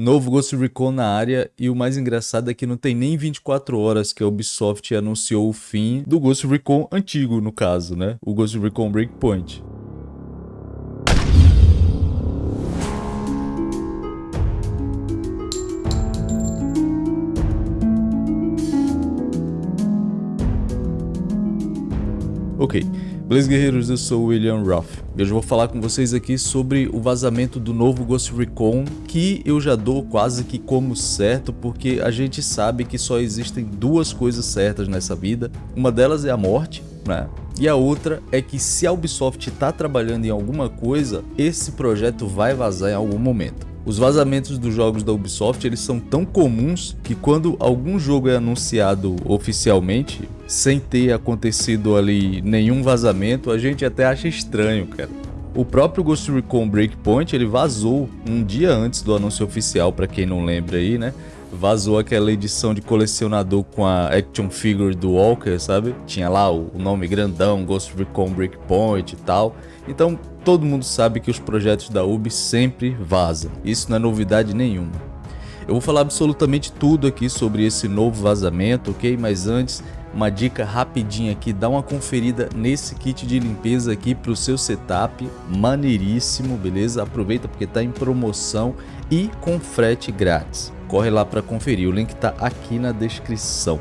Novo Ghost Recon na área e o mais engraçado é que não tem nem 24 horas que a Ubisoft anunciou o fim do Ghost Recon antigo, no caso, né? O Ghost Recon Breakpoint. Ok, beleza guerreiros, eu sou o William Ruff e hoje eu vou falar com vocês aqui sobre o vazamento do novo Ghost Recon que eu já dou quase que como certo porque a gente sabe que só existem duas coisas certas nessa vida, uma delas é a morte, né? E a outra é que se a Ubisoft está trabalhando em alguma coisa, esse projeto vai vazar em algum momento. Os vazamentos dos jogos da Ubisoft eles são tão comuns que quando algum jogo é anunciado oficialmente, sem ter acontecido ali nenhum vazamento, a gente até acha estranho, cara. O próprio Ghost Recon Breakpoint ele vazou um dia antes do anúncio oficial, para quem não lembra aí, né? Vazou aquela edição de colecionador com a action figure do Walker, sabe? Tinha lá o nome grandão, Ghost Recon Breakpoint e tal. Então todo mundo sabe que os projetos da Ubi sempre vazam, isso não é novidade nenhuma. Eu vou falar absolutamente tudo aqui sobre esse novo vazamento, ok? Mas antes, uma dica rapidinha aqui, dá uma conferida nesse kit de limpeza aqui para o seu setup, maneiríssimo, beleza? Aproveita porque está em promoção e com frete grátis. Corre lá para conferir, o link está aqui na descrição.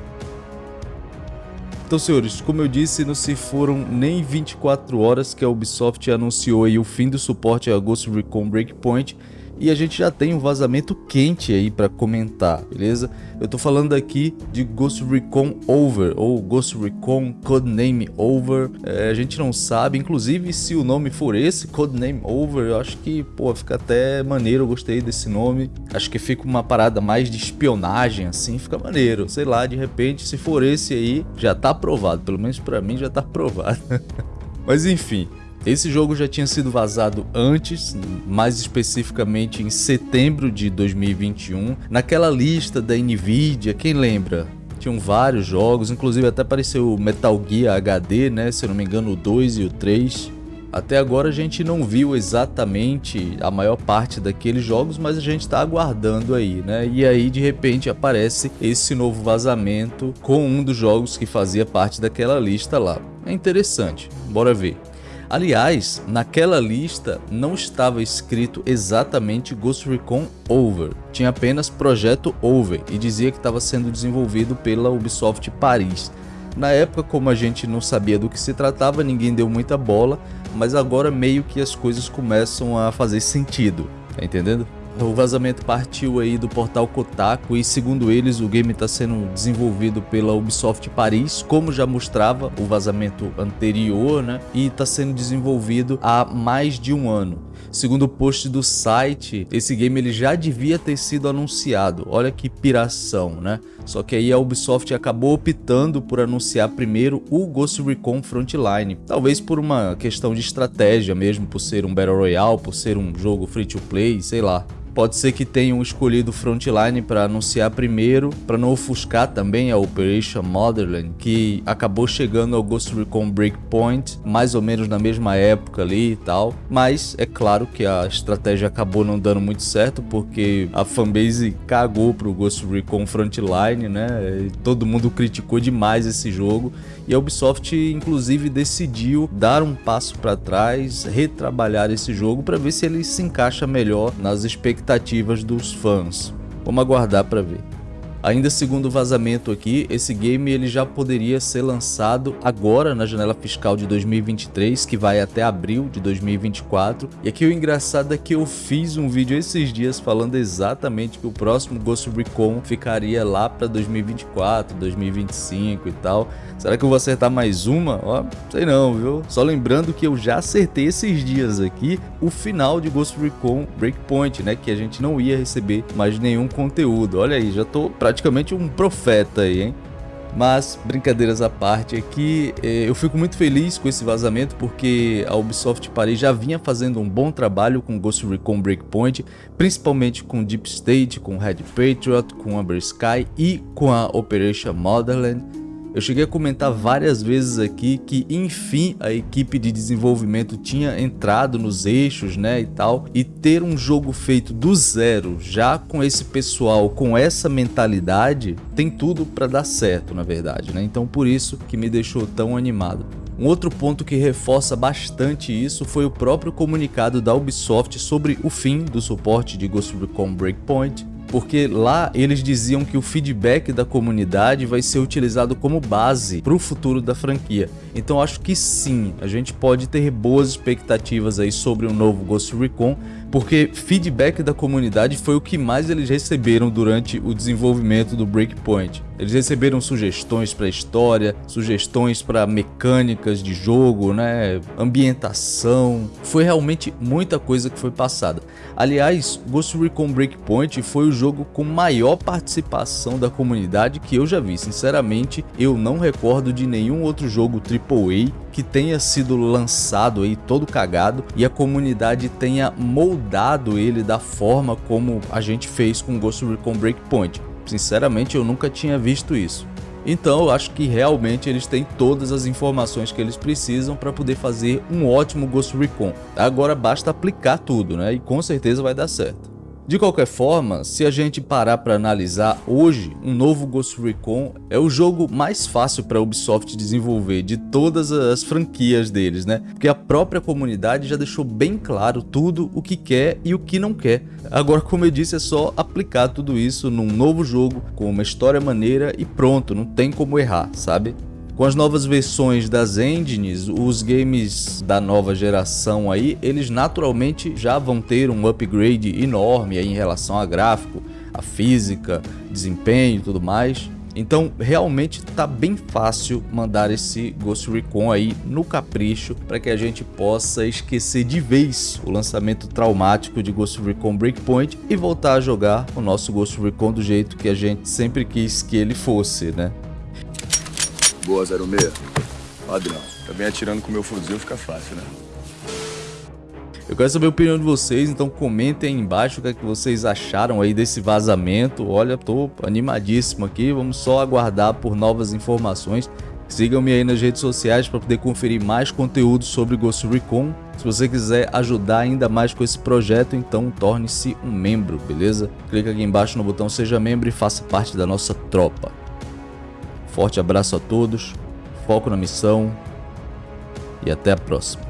Então, senhores, como eu disse, não se foram nem 24 horas que a Ubisoft anunciou o fim do suporte a Ghost Recon Breakpoint e a gente já tem um vazamento quente aí para comentar, beleza? Eu tô falando aqui de Ghost Recon Over ou Ghost Recon Codename Over, é, a gente não sabe, inclusive se o nome for esse, Codename Over, eu acho que, pô, fica até maneiro, eu gostei desse nome, acho que fica uma parada mais de espionagem assim, fica maneiro, sei lá, de repente se for esse aí, já tá aprovado, pelo menos para mim já tá aprovado. Mas enfim, esse jogo já tinha sido vazado antes, mais especificamente em setembro de 2021, naquela lista da Nvidia, quem lembra? Tinham vários jogos, inclusive até apareceu o Metal Gear HD, né? Se eu não me engano, o 2 e o 3. Até agora a gente não viu exatamente a maior parte daqueles jogos, mas a gente está aguardando aí, né? E aí de repente aparece esse novo vazamento com um dos jogos que fazia parte daquela lista lá. É interessante, bora ver. Aliás, naquela lista não estava escrito exatamente Ghost Recon Over, tinha apenas Projeto Over e dizia que estava sendo desenvolvido pela Ubisoft Paris. Na época, como a gente não sabia do que se tratava, ninguém deu muita bola, mas agora meio que as coisas começam a fazer sentido, tá entendendo? O vazamento partiu aí do portal Kotaku e segundo eles o game está sendo desenvolvido pela Ubisoft Paris, como já mostrava o vazamento anterior, né? E está sendo desenvolvido há mais de um ano. Segundo o post do site, esse game ele já devia ter sido anunciado. Olha que piração, né? Só que aí a Ubisoft acabou optando por anunciar primeiro o Ghost Recon Frontline. Talvez por uma questão de estratégia mesmo, por ser um Battle Royale, por ser um jogo free to play, sei lá. Pode ser que tenham escolhido Frontline para anunciar primeiro, para não ofuscar também a Operation Motherland, que acabou chegando ao Ghost Recon Breakpoint mais ou menos na mesma época ali e tal. Mas é claro que a estratégia acabou não dando muito certo, porque a fanbase cagou pro Ghost Recon Frontline, né? Todo mundo criticou demais esse jogo e a Ubisoft inclusive decidiu dar um passo para trás, retrabalhar esse jogo para ver se ele se encaixa melhor nas expectativas expectativas dos fãs. Vamos aguardar para ver. Ainda segundo o vazamento aqui, esse game ele já poderia ser lançado agora na janela fiscal de 2023, que vai até abril de 2024. E aqui o engraçado é que eu fiz um vídeo esses dias falando exatamente que o próximo Ghost Recon ficaria lá para 2024, 2025 e tal. Será que eu vou acertar mais uma? Ó, sei não, viu? Só lembrando que eu já acertei esses dias aqui o final de Ghost Recon Breakpoint, né? Que a gente não ia receber mais nenhum conteúdo. Olha aí, já tô praticamente um profeta aí, hein? Mas, brincadeiras à parte aqui, eh, eu fico muito feliz com esse vazamento porque a Ubisoft Paris já vinha fazendo um bom trabalho com Ghost Recon Breakpoint, principalmente com Deep State, com Red Patriot, com Amber Sky e com a Operation Motherland. Eu cheguei a comentar várias vezes aqui que, enfim, a equipe de desenvolvimento tinha entrado nos eixos, né, e tal, e ter um jogo feito do zero, já com esse pessoal, com essa mentalidade, tem tudo para dar certo, na verdade, né? Então por isso que me deixou tão animado. Um outro ponto que reforça bastante isso foi o próprio comunicado da Ubisoft sobre o fim do suporte de Ghost Recon Breakpoint, porque lá eles diziam que o feedback da comunidade vai ser utilizado como base para o futuro da franquia. Então acho que sim, a gente pode ter boas expectativas aí sobre o novo Ghost Recon, porque feedback da comunidade foi o que mais eles receberam durante o desenvolvimento do Breakpoint. Eles receberam sugestões para história, sugestões para mecânicas de jogo, né, ambientação. Foi realmente muita coisa que foi passada. Aliás, Ghost Recon Breakpoint foi o jogo com maior participação da comunidade que eu já vi. Sinceramente, eu não recordo de nenhum outro jogo AAA que tenha sido lançado aí todo cagado e a comunidade tenha moldado ele da forma como a gente fez com Ghost Recon Breakpoint. Sinceramente, eu nunca tinha visto isso. Então eu acho que realmente eles têm todas as informações que eles precisam para poder fazer um ótimo Ghost Recon. Agora basta aplicar tudo, né? E com certeza vai dar certo. De qualquer forma, se a gente parar para analisar hoje, um novo Ghost Recon é o jogo mais fácil para a Ubisoft desenvolver de todas as franquias deles, né? Porque a própria comunidade já deixou bem claro tudo o que quer e o que não quer. Agora, como eu disse, é só aplicar tudo isso num novo jogo com uma história maneira e pronto, não tem como errar, sabe? Com as novas versões das engines, os games da nova geração aí, eles naturalmente já vão ter um upgrade enorme em relação a gráfico, a física, desempenho e tudo mais. Então realmente tá bem fácil mandar esse Ghost Recon aí no capricho para que a gente possa esquecer de vez o lançamento traumático de Ghost Recon Breakpoint e voltar a jogar o nosso Ghost Recon do jeito que a gente sempre quis que ele fosse, né? Boa, 06. Padrão. Também atirando com meu fuzil fica fácil, né? Eu quero saber a opinião de vocês, então comentem aí embaixo o que, é que vocês acharam aí desse vazamento. Olha, tô animadíssimo aqui, vamos só aguardar por novas informações. Sigam-me aí nas redes sociais para poder conferir mais conteúdo sobre Ghost Recon. Se você quiser ajudar ainda mais com esse projeto, então torne-se um membro, beleza? Clica aqui embaixo no botão seja membro e faça parte da nossa tropa. Forte abraço a todos, foco na missão e até a próxima.